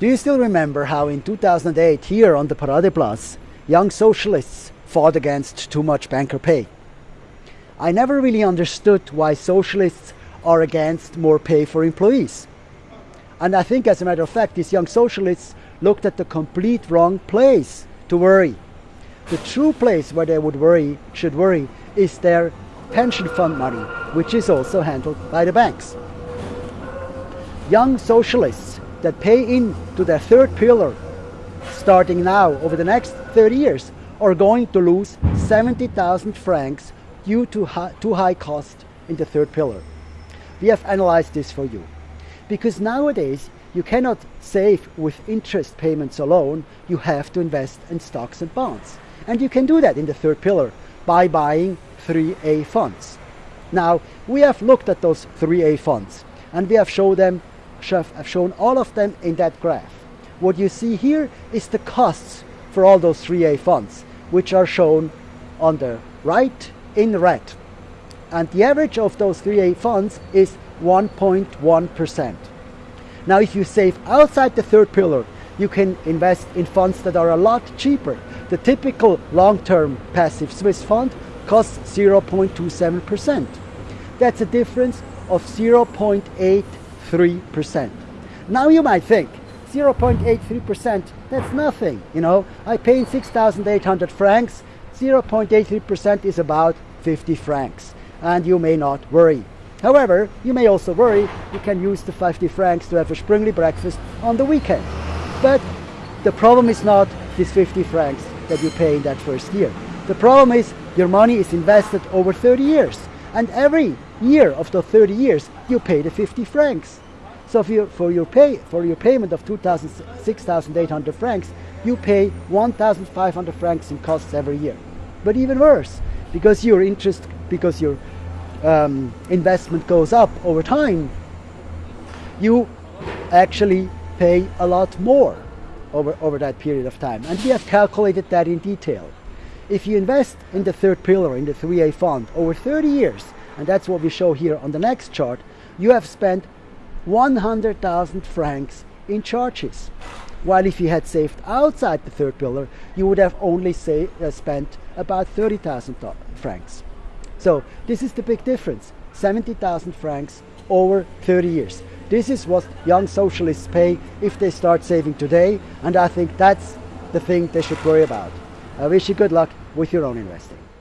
Do you still remember how in 2008 here on the Paradeplatz, young socialists fought against too much banker pay? I never really understood why socialists are against more pay for employees. And I think as a matter of fact, these young socialists looked at the complete wrong place to worry. The true place where they would worry, should worry, is their pension fund money, which is also handled by the banks. Young socialists that pay in to their third pillar starting now over the next 30 years are going to lose 70,000 francs due to too high cost in the third pillar. We have analyzed this for you. Because nowadays you cannot save with interest payments alone, you have to invest in stocks and bonds. And you can do that in the third pillar by buying 3A funds. Now, we have looked at those 3A funds and we have shown them have shown all of them in that graph. What you see here is the costs for all those 3A funds, which are shown on the right in red. And the average of those 3A funds is 1.1%. Now, if you save outside the third pillar, you can invest in funds that are a lot cheaper. The typical long-term passive Swiss fund costs 0.27%. That's a difference of 0.83%. Now you might think, 0.83%, that's nothing, you know. I pay in 6,800 francs, 0.83% is about 50 francs, and you may not worry. However, you may also worry you can use the 50 francs to have a Sprüngli breakfast on the weekend. But the problem is not these 50 francs that you pay in that first year. The problem is your money is invested over 30 years. And every year of the 30 years, you pay the 50 francs. So you, for, your pay, for your payment of 6,800 francs, you pay 1,500 francs in costs every year. But even worse, because your interest, because your um, investment goes up over time, you actually pay a lot more over, over that period of time. And we have calculated that in detail. If you invest in the third pillar, in the 3A fund, over 30 years, and that's what we show here on the next chart, you have spent 100,000 francs in charges. While if you had saved outside the third pillar, you would have only say, uh, spent about 30,000 francs. So this is the big difference. 70,000 francs over 30 years. This is what young socialists pay if they start saving today, and I think that's the thing they should worry about. I wish you good luck with your own investing.